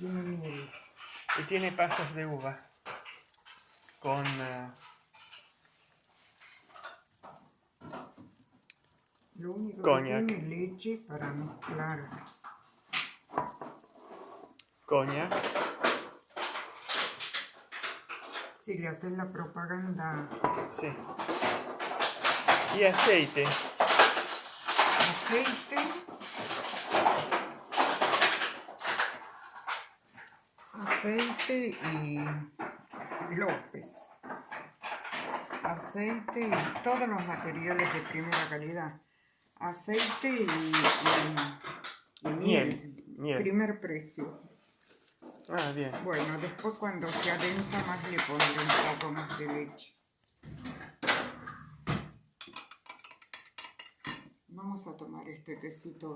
Y tiene pasas de uva. Con... eh, Lo único Cognac. que tiene leche para mezclar. coña. Si le haces la propaganda Sí. Y aceite. aceite. Aceite y López. Aceite y todos los materiales de primera calidad. Aceite y, y- y Miel, miel. Primer precio. Ah, bien. Bueno, después cuando se adensa más le pondré un poco más de leche. Vamos a tomar este tecito